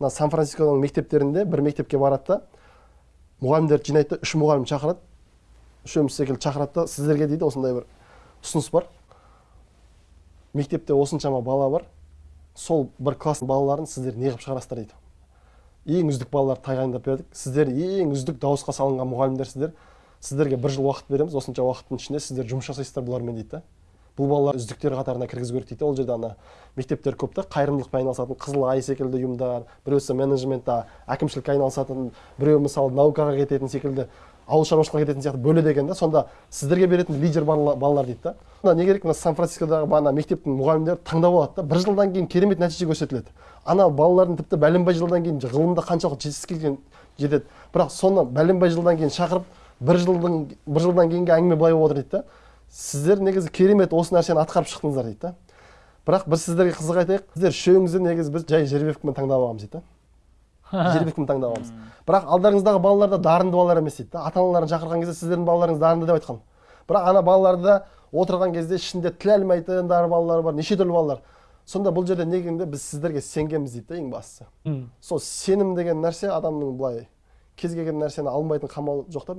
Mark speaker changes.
Speaker 1: мына сан францисконың мектептерінде бір мектепке барады да мұғалімдерді жинайды да үш мұғалім шақырады үшеуміз секілді шақырады да сіздерге дейді осындай бір ұсыныс бар. Мектепте осыншама бала бар. Сол бір класстың балаларын сіздер неғып шығарасыздар дейді. Ең үздік балаларды тағайындап бердік. Сіздер ең үздік дауысқа салынған мұғалімдерсіздер. Сіздерге бір жыл уақыт береміз. Осынша уақыттың ішінде сіздер жұмыс жасайсыздар бұлармен дейді да. Бұл балалар үздіктер қатарына кіргізу керек дейді ол жерде ана мектептер көп та қайырымдылықпен айналысатын қызыл ай секілді ұйымдар біреусі менеджментта әкімшілікке айналысатын біреу мысалы наукаға кететін секілді ауыл шаруашылығына кететін сияқты бөледі екен да сонда сіздерге беретін лидер балалар, дейді да. Мына не керек мына сан францискодағы ана мектептің мұғалімдері таңдап алады да бір жылдан кейін керемет нәтиже көрсетіледі. Ана балалардың тіпті бәленбай жылдан кейін ғылымда қаншалықты жетістікке жетеді. Бірақ соны бәленбай жылдан кейін шақырып бір жылдың бір жылдан кейінгі әңгіме былай болып отыр дейді да. Сіздер негізі керемет осы нәрсені атқарып шықтыңыздар дейді да. Бірақ бір сіздерге қызық айтайық сіздер үшеуіңізді негізі біз жай жеребевкамен таңдап алғанбыз дейді да. Жеребевкамен таңдап алғанбыз бірақ алдарыңыздағы балалар да дарынды балалар емес дейді да. Ата аналарын шақырған кезде сіздердің балаларыңыз дарынды деп айтқан. Бірақ ана балаларда отырған кезде ішінде тіл алмайтындар балалар бар неше түрлі балалар. Сонда бұл жерде не дегенде біз сіздерге сенгенбіз дейді да ең бастысы. Сол сенім деген нәрсе адамның былай кез келген нәрсені алмайтын қамал жоқ та